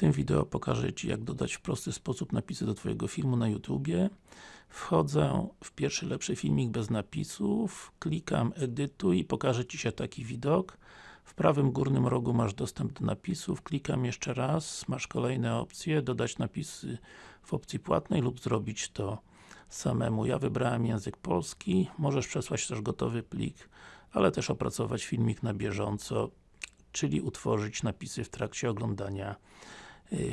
tym wideo pokażę Ci jak dodać w prosty sposób napisy do Twojego filmu na YouTubie. Wchodzę w pierwszy lepszy filmik bez napisów, klikam edytuj i pokaże Ci się taki widok. W prawym górnym rogu masz dostęp do napisów, klikam jeszcze raz, masz kolejne opcje, dodać napisy w opcji płatnej lub zrobić to samemu. Ja wybrałem język polski, możesz przesłać też gotowy plik, ale też opracować filmik na bieżąco, czyli utworzyć napisy w trakcie oglądania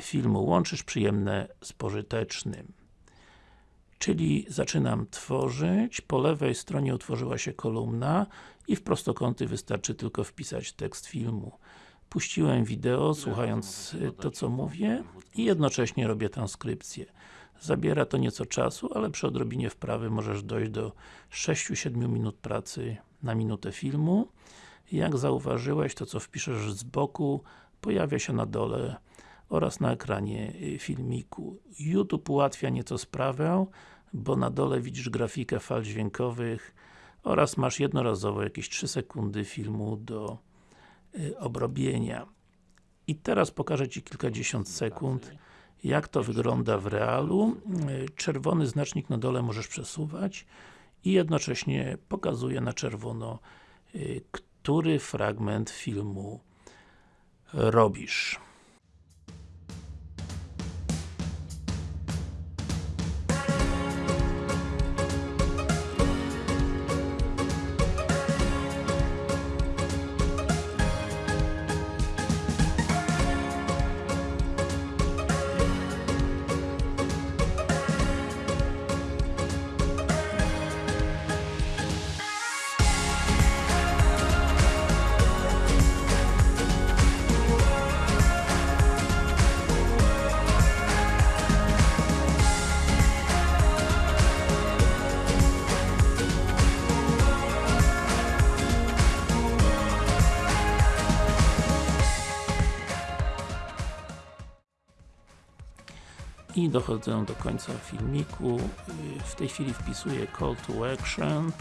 filmu. Łączysz przyjemne z pożytecznym. Czyli zaczynam tworzyć, po lewej stronie utworzyła się kolumna i w prostokąty wystarczy tylko wpisać tekst filmu. Puściłem wideo, słuchając y, to co mówię i jednocześnie robię transkrypcję. Zabiera to nieco czasu, ale przy odrobinie wprawy możesz dojść do 6-7 minut pracy na minutę filmu. Jak zauważyłeś, to co wpiszesz z boku pojawia się na dole oraz na ekranie y, filmiku. YouTube ułatwia nieco sprawę, bo na dole widzisz grafikę fal dźwiękowych oraz masz jednorazowo jakieś 3 sekundy filmu do y, obrobienia. I teraz pokażę Ci kilkadziesiąt sekund jak to wygląda w realu. Y, czerwony znacznik na dole możesz przesuwać i jednocześnie pokazuje na czerwono, który fragment filmu robisz. I dochodzę do końca filmiku. W tej chwili wpisuję call to action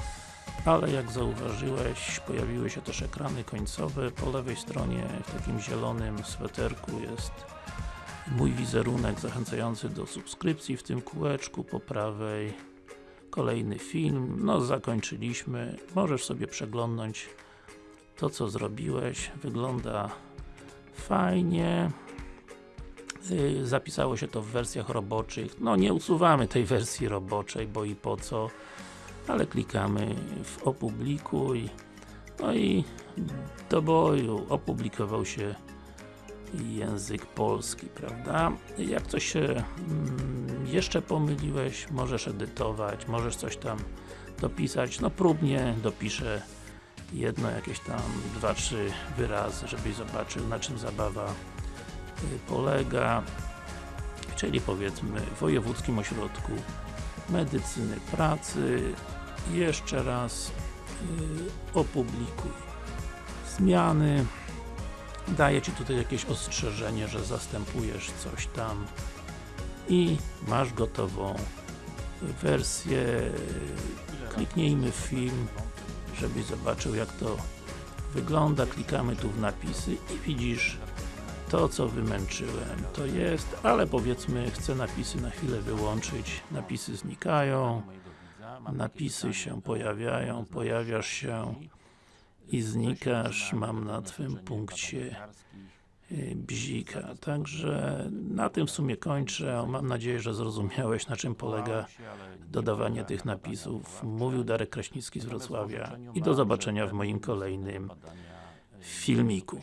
ale jak zauważyłeś, pojawiły się też ekrany końcowe. Po lewej stronie, w takim zielonym sweterku jest mój wizerunek zachęcający do subskrypcji w tym kółeczku, po prawej kolejny film. No, zakończyliśmy. Możesz sobie przeglądnąć to, co zrobiłeś. Wygląda fajnie. Y, zapisało się to w wersjach roboczych. No nie usuwamy tej wersji roboczej, bo i po co, ale klikamy w opublikuj. No i do boju opublikował się język polski, prawda? Jak coś się mm, jeszcze pomyliłeś, możesz edytować, możesz coś tam dopisać, no próbnie dopiszę jedno jakieś tam, dwa, trzy wyrazy, żebyś zobaczył na czym zabawa polega, czyli powiedzmy w Wojewódzkim Ośrodku Medycyny Pracy. Jeszcze raz yy, opublikuj zmiany. Daje Ci tutaj jakieś ostrzeżenie, że zastępujesz coś tam i masz gotową wersję. Kliknijmy w film, żebyś zobaczył jak to wygląda. Klikamy tu w napisy i widzisz to co wymęczyłem to jest, ale powiedzmy chcę napisy na chwilę wyłączyć, napisy znikają napisy się pojawiają, pojawiasz się i znikasz, mam na Twym punkcie y, bzika. Także na tym w sumie kończę. Mam nadzieję, że zrozumiałeś na czym polega dodawanie tych napisów. Mówił Darek Kraśnicki z Wrocławia i do zobaczenia w moim kolejnym filmiku.